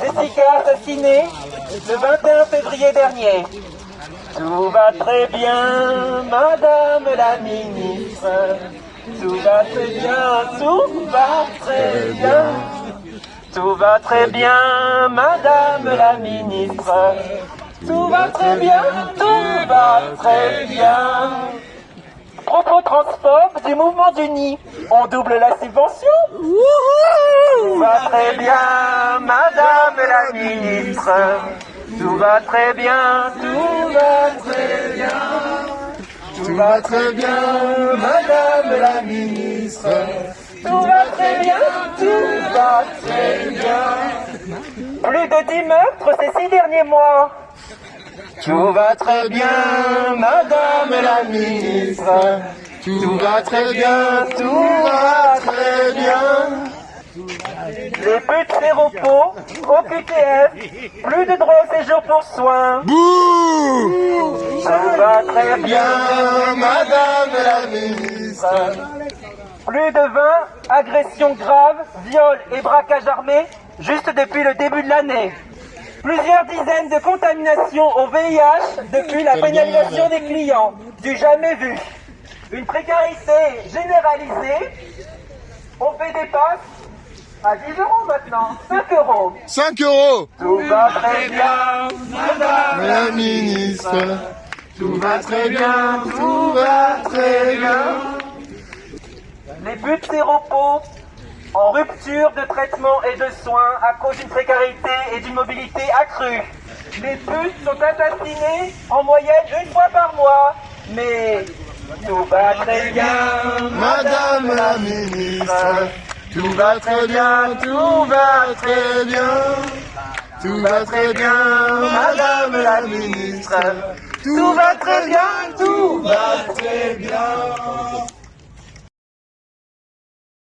Jessica assassinée le 21 février dernier. Tout va très bien, Madame la ministre. Tout va très bien, tout va très bien. Tout va très bien, Madame la ministre. Tout va très bien, tout va très bien. Propos transport du mouvement du nid. On double la subvention. Tout va très bien, Madame la ministre. Tout va très bien, tout va très bien. Tout va très bien, Madame la ministre. Tout va très bien, tout va très bien. Plus de dix meurtres ces six derniers mois. Tout va très bien, Madame la ministre. Tout va très bien, tout va très bien. Les putes des repos, au QTF, plus de droit au séjour pour soins. Tout va très bien, Madame la ministre. Plus de 20 agressions graves, viols et braquages armés juste depuis le début de l'année. Plusieurs dizaines de contaminations au VIH depuis la pénalisation des clients, du jamais vu. Une précarité généralisée. On fait des passes à 10 euros maintenant, 5 euros. 5 euros Tout va très bien, Madame La ministre Tout va très bien, tout va très bien. Les buts séropos en rupture de traitement et de soins à cause d'une précarité et d'une mobilité accrue. Les putes sont assassinés en moyenne une fois par mois. Mais tout va très bien, Madame la ministre Tout va très bien, tout va très bien. Tout va très bien, Madame la ministre. Tout va très bien, tout va très bien